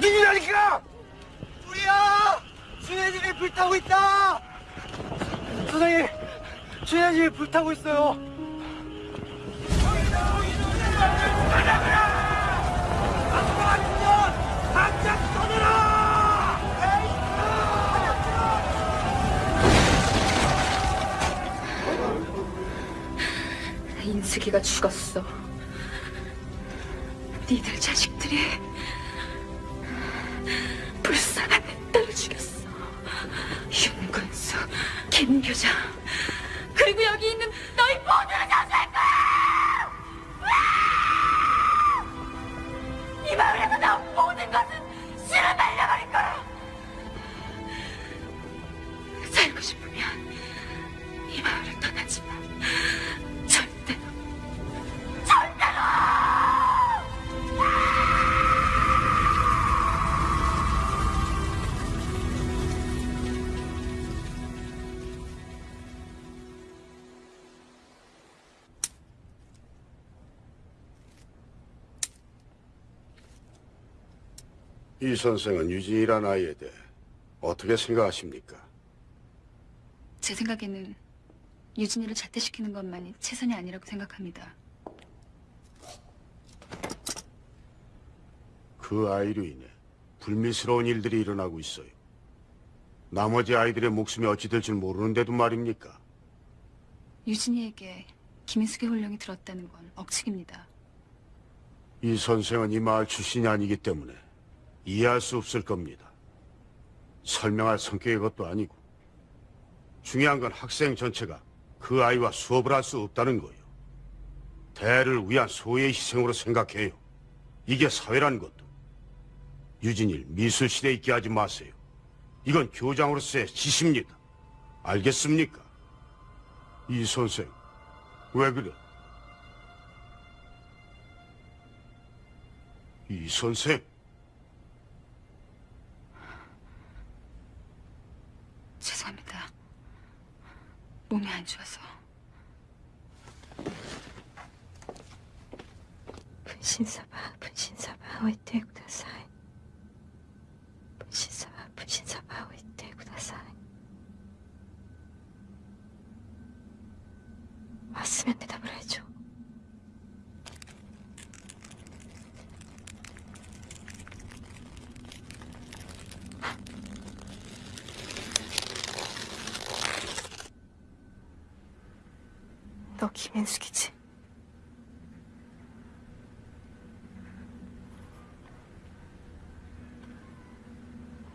누구냐니까! 우리야! 준혜진이 불타고 있다! 선생님, 준혜진이 불타고 있어요. 인숙이가 죽었어. 니들 자식들이 불쌍한 내 딸을 죽였어. 윤건수, 김교장, 그리고 여기 이 선생은 유진이란 아이에 대해 어떻게 생각하십니까? 제 생각에는 유진이를 자퇴시키는 것만이 최선이 아니라고 생각합니다. 그 아이로 인해 불미스러운 일들이 일어나고 있어요. 나머지 아이들의 목숨이 어찌 될지 모르는데도 말입니까? 유진이에게 김인숙의 혼령이 들었다는 건 억측입니다. 이 선생은 이 마을 출신이 아니기 때문에 이해할 수 없을 겁니다. 설명할 성격의 것도 아니고 중요한 건 학생 전체가 그 아이와 수업을 할 수 없다는 거예요. 대를 위한 소의 희생으로 생각해요. 이게 사회라는 것도. 유진일 미술실에 있게 하지 마세요. 이건 교장으로서의 지시입니다. 알겠습니까? 이 선생, 왜 그래? 이 선생, 죄송합니다. 몸이 안 좋아서. 분신사바, 분신사바, 오이테 구다사이. 분신사바, 분신사바, 오이테 구다사이. 왔으면 대답을 해줘. 너 김인숙이지?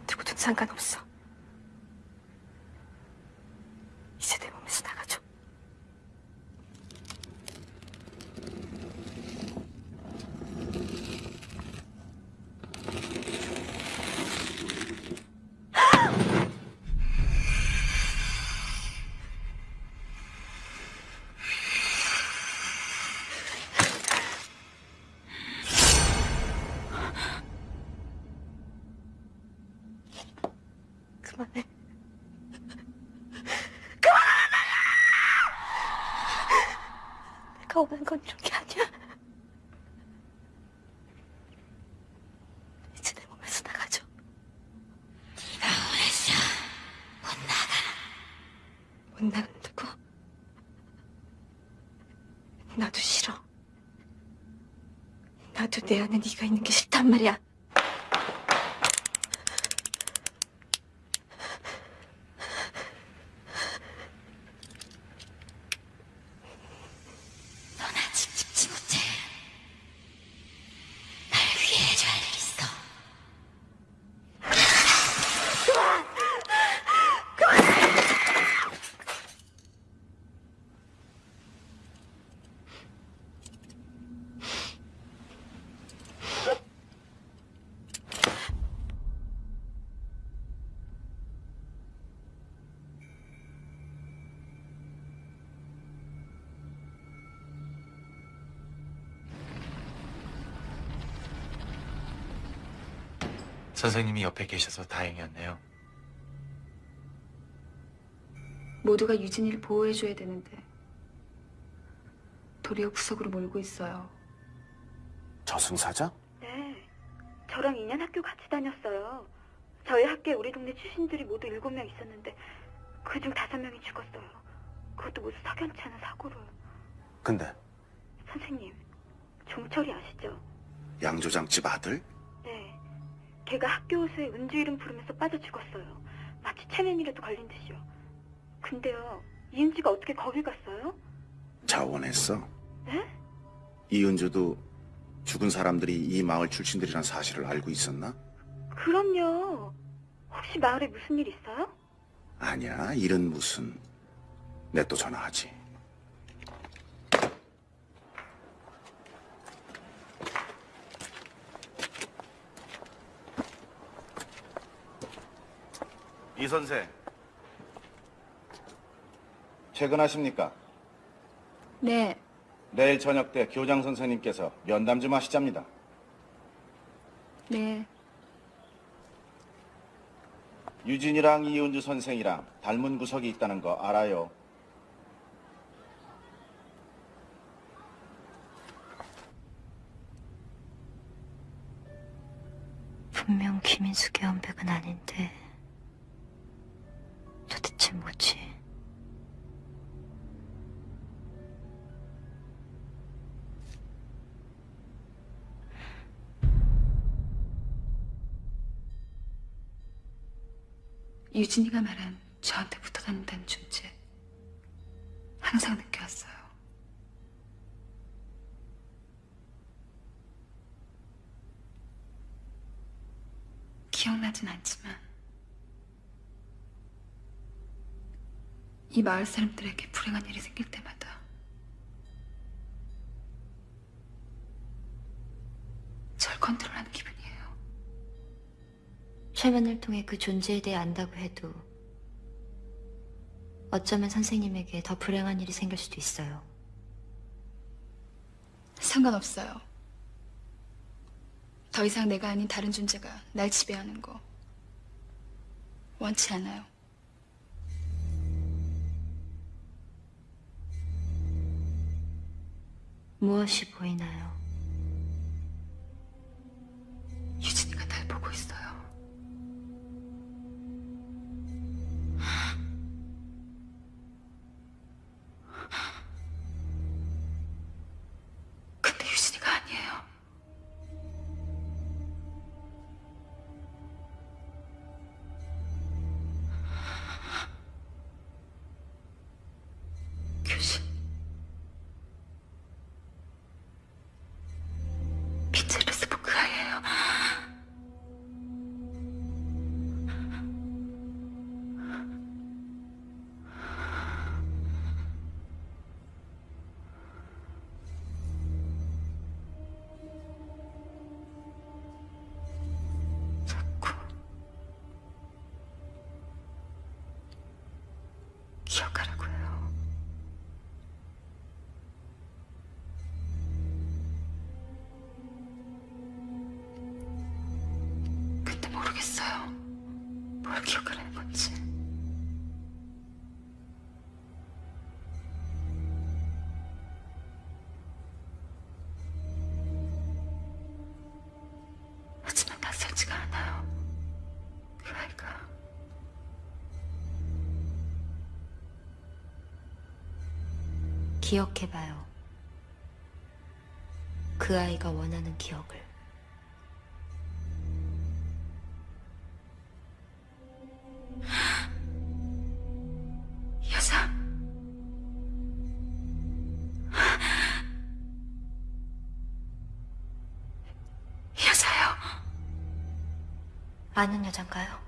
누구든 상관없어. 나간다고? 나도 싫어. 나도 내 안에 네가 있는 게 싫단 말이야. 넌 아직 집지 못해. 날 위해 해줘야 할 일 있어. 선생님이 옆에 계셔서 다행이었네요. 모두가 유진이를 보호해줘야 되는데 도리어 구석으로 몰고 있어요. 저승사자? 네. 저랑 2년 학교 같이 다녔어요. 저희 학교에 우리 동네 출신들이 모두 7명 있었는데 그중 5명이 죽었어요. 그것도 모두 석연치 않은 사고로. 근데 선생님, 종철이 아시죠? 양조장 집 아들? 네. 걔가 학교 호수에 은주 이름 부르면서 빠져 죽었어요. 마치 체면이라도 걸린 듯이요. 근데요, 이은지가 어떻게 거길 갔어요? 자원했어. 네? 이은주도 죽은 사람들이 이 마을 출신들이란 사실을 알고 있었나? 그럼요. 혹시 마을에 무슨 일 있어요? 아니야, 일은 무슨. 내 또 전화하지. 이 선생. 퇴근하십니까? 네, 내일 저녁 때 교장 선생님께서 면담 좀 하시잡니다. 네. 유진이랑 이은주 선생이랑 닮은 구석이 있다는 거 알아요. 분명 김인숙의 연백은 아닌데 유진이가 말한 저한테 붙어 다닌다는 존재 항상 느껴왔어요. 기억나진 않지만 이 마을 사람들에게 불행한 일이 생길 때마다 절 컨트롤하는 기분이에요. 최면을 통해 그 존재에 대해 안다고 해도 어쩌면 선생님에게 더 불행한 일이 생길 수도 있어요. 상관없어요. 더 이상 내가 아닌 다른 존재가 날 지배하는 거 원치 않아요. 무엇이 보이나요? 기억을 해봤지. 하지만 낯설지가 않아요. 그 아이가. 기억해봐요. 그 아이가 원하는 기억을. 아는 여잔가요?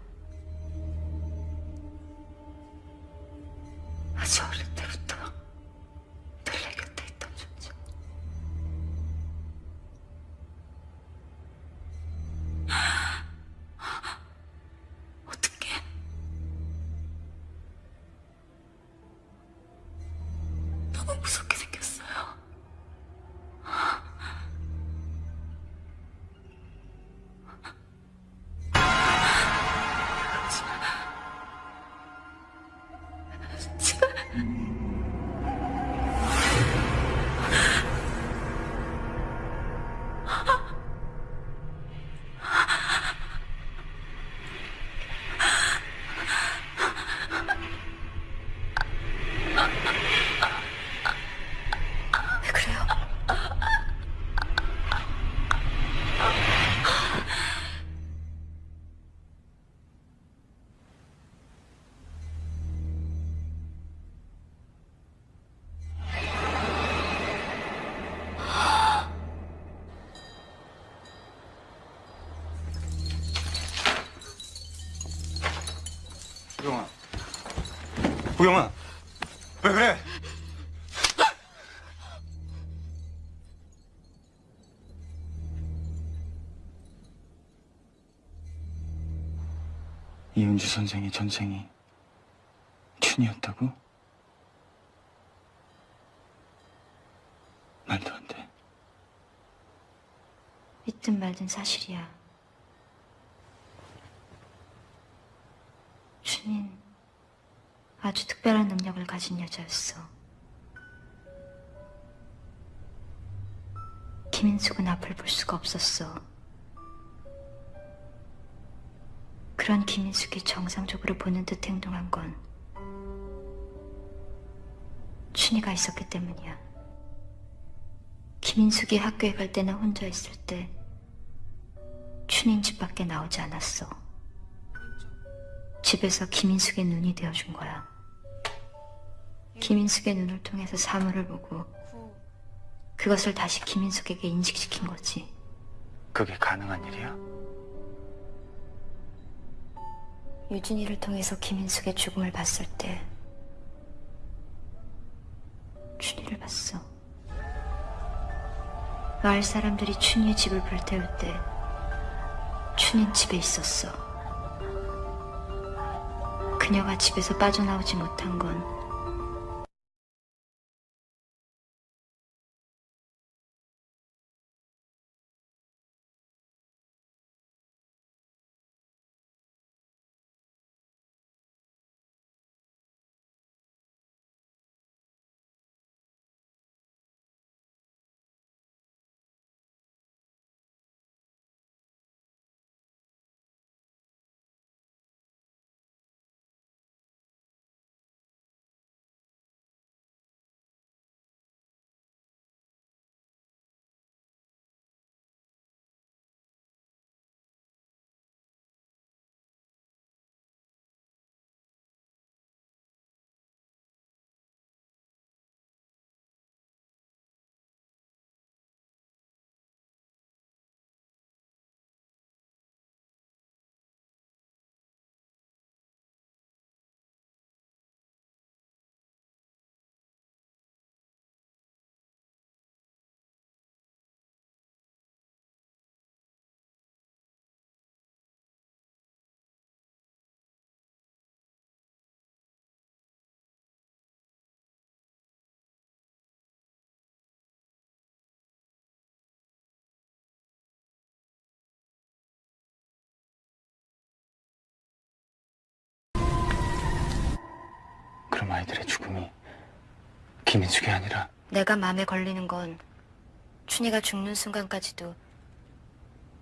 구경아. 왜 그래? 이은주 선생의 전생이 춘이었다고? 말도 안 돼. 믿든 말든 사실이야. 춘인 아주 능력을 가진 여자였어. 김인숙은 앞을 볼 수가 없었어. 그런 김인숙이 정상적으로 보는 듯 행동한 건 춘이가 있었기 때문이야. 김인숙이 학교에 갈 때나 혼자 있을 때 춘인 집 밖에 나오지 않았어. 집에서 김인숙의 눈이 되어준 거야. 김인숙의 눈을 통해서 사물을 보고 그것을 다시 김인숙에게 인식시킨 거지. 그게 가능한 일이야? 유진이를 통해서 김인숙의 죽음을 봤을 때 춘희를 봤어. 마을 사람들이 춘희의 집을 불태울 때 춘희는 집에 있었어. 그녀가 집에서 빠져나오지 못한 건 그럼 아이들의 죽음이 김인숙이 아니라 내가 마음에 걸리는 건 춘희가 죽는 순간까지도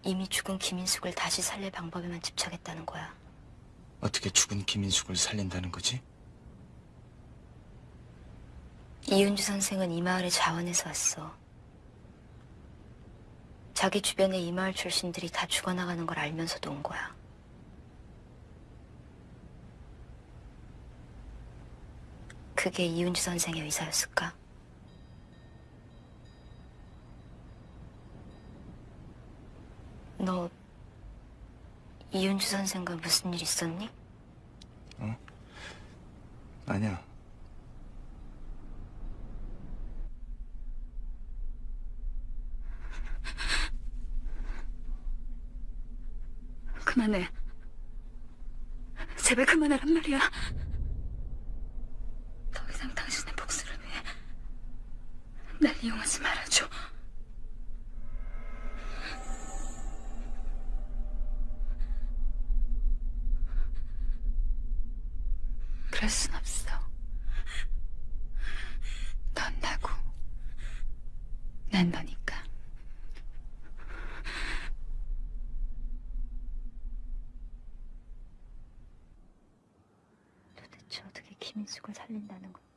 이미 죽은 김인숙을 다시 살릴 방법에만 집착했다는 거야. 어떻게 죽은 김인숙을 살린다는 거지? 이윤주 선생은 이 마을에 자원해서 왔어. 자기 주변에 이 마을 출신들이 다 죽어나가는 걸 알면서도 온 거야. 그게 이윤주 선생의 의사였을까? 너 이윤주 선생과 무슨 일 있었니? 아니야. 그만해. 제발 그만하란 말이야. 더 이상 당신의 복수를 위해 날 이용하지 말아줘. 그럴 순 없어. 넌 나고, 난 너니까. 도대체 어떻게 김인숙을 살린다는 걸까?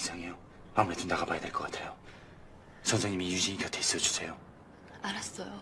이상해요. 아무래도 나가봐야 될 것 같아요. 선생님이 유진이 곁에 있어 주세요. 알았어요.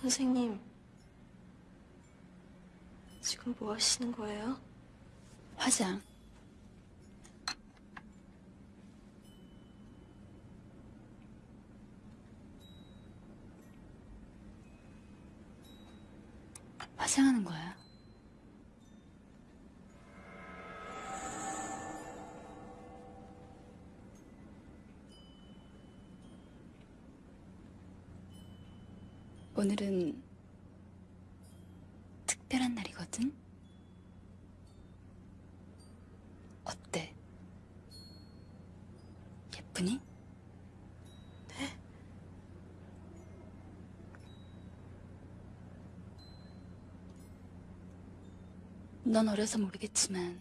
선생님, 지금 뭐 하시는 거예요? 화장. 오늘은 특별한 날이거든? 어때? 예쁘니? 네? 넌 어려서 모르겠지만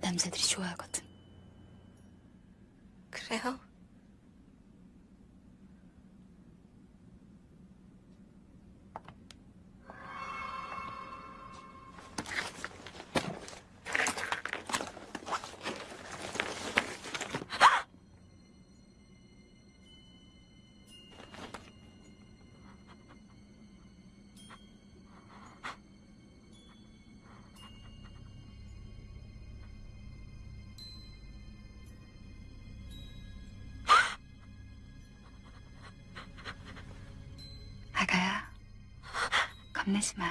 남자들이 좋아하거든. 그래요? 겁내지 마.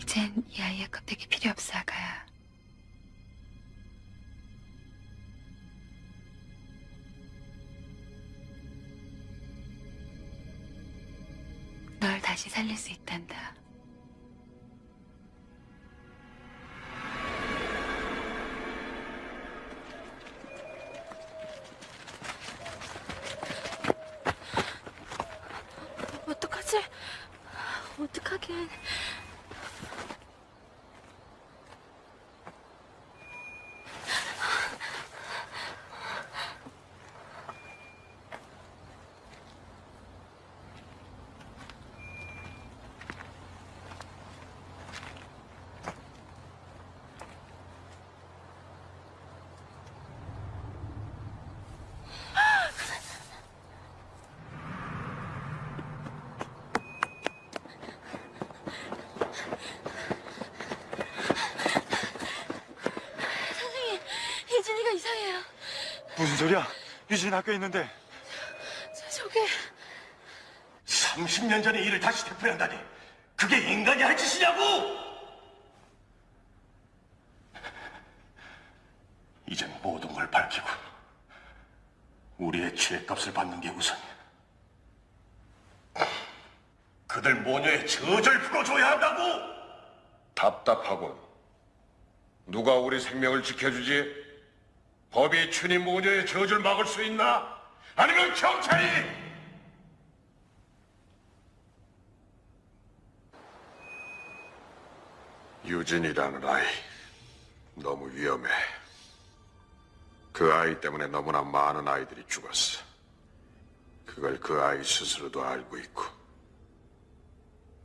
이젠 이 아이의 껍데기 필요 없어, 아가야. 널 다시 살릴 수 있단다. 어떡하지? 어떡하긴. 선생님, 혜진이가 이상해요. 무슨 소리야? 유진 학교에 있는데. 저, 저게 30년 전의 일을 다시 되풀이한다니 그게 인간이 할 짓이냐고! 이젠 모든 걸 밝히고 우리의 죄값을 받는 게 우선이야. 그들 모녀의 저절 풀어줘야 한다고! 답답하군. 누가 우리 생명을 지켜주지? 법이 춘희 모녀의 저주를 막을 수 있나? 아니면 경찰이? 유진이라는 아이 너무 위험해. 그 아이 때문에 너무나 많은 아이들이 죽었어. 그걸 그 아이 스스로도 알고 있고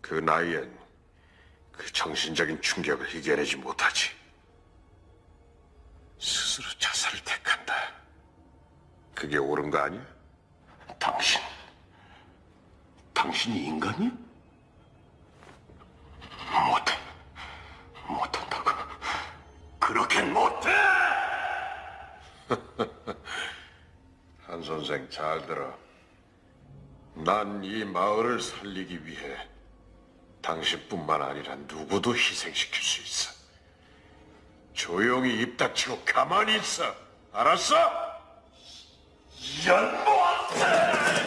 그 나이엔 그 정신적인 충격을 이겨내지 못하지. 스스로 자살을 택한다. 그게 옳은 거 아니야? 당신, 당신이 인간이야? 못해, 못한다고. 그렇게는 못해! [LAUGHS] 한 선생 잘 들어. 난 이 마을을 살리기 위해 당신뿐만 아니라 누구도 희생시킬 수 있어. 조용히 입 닥치고 가만히 있어. 알았어? 너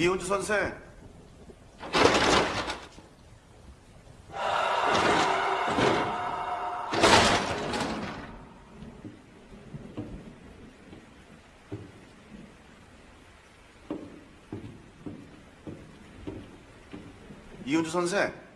이훈주 선생. 이훈주 선생.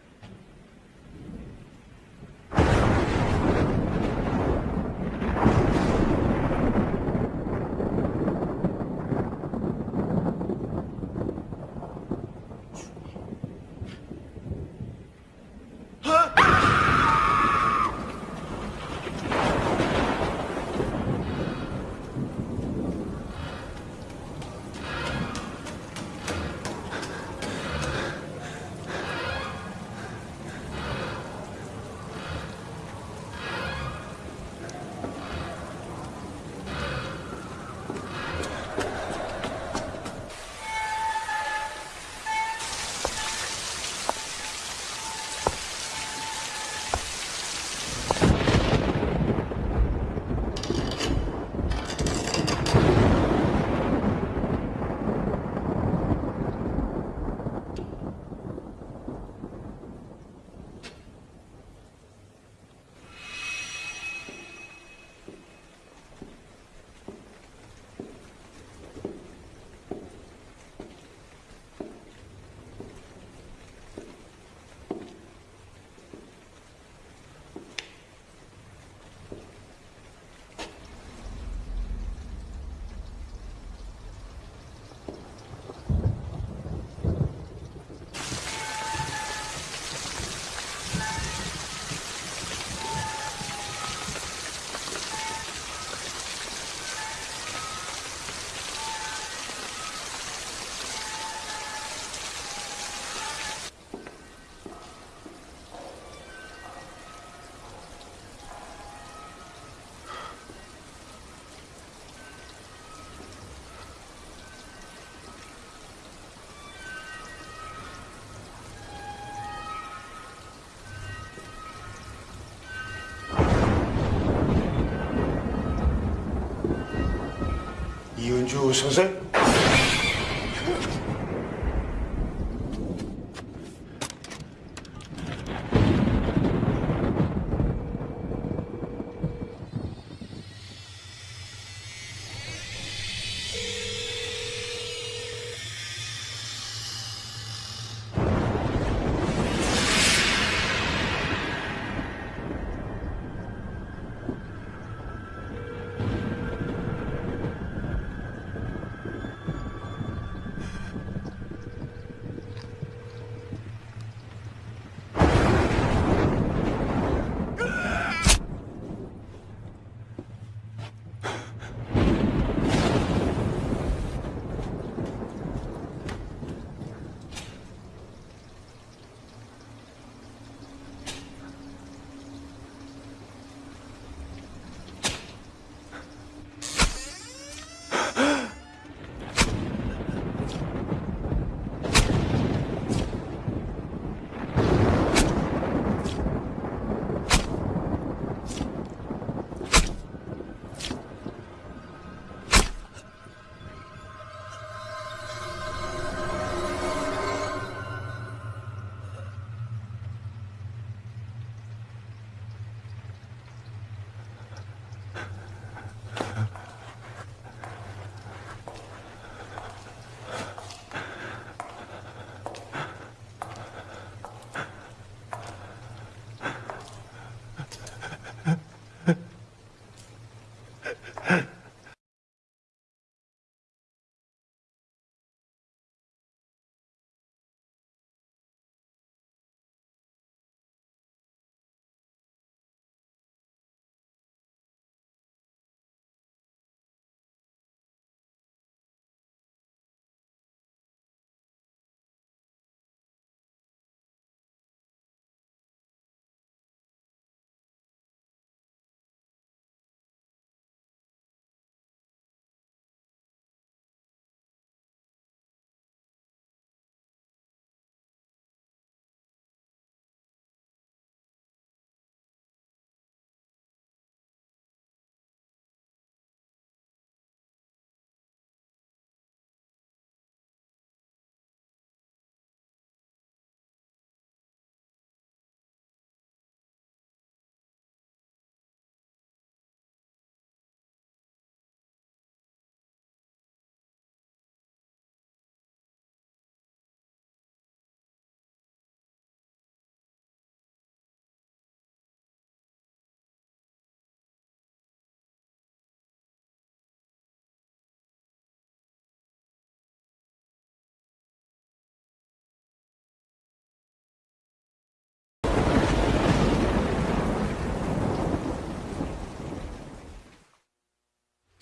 이은주 선생?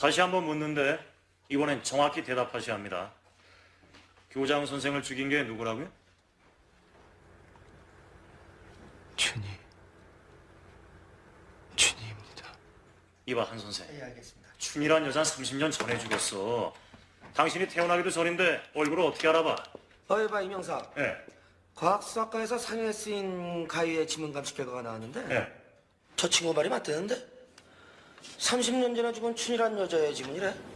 다시 한번 묻는데 이번엔 정확히 대답하셔야 합니다. 교장 선생을 죽인 게 누구라고요? 춘희. 춘희입니다. 이봐 한 선생. 예, 알겠습니다. 춘이란 여자 30년 전에 죽였어. 당신이 태어나기도 전인데 얼굴을 어떻게 알아봐? 어이 봐 이명사. 예. 과학수학과에서 상해에 쓰인 가위의 지문 감식 결과가 나왔는데 예. 저 친구 말이 맞대는데 30년 전에 죽은 춘이란 여자의 지문이래.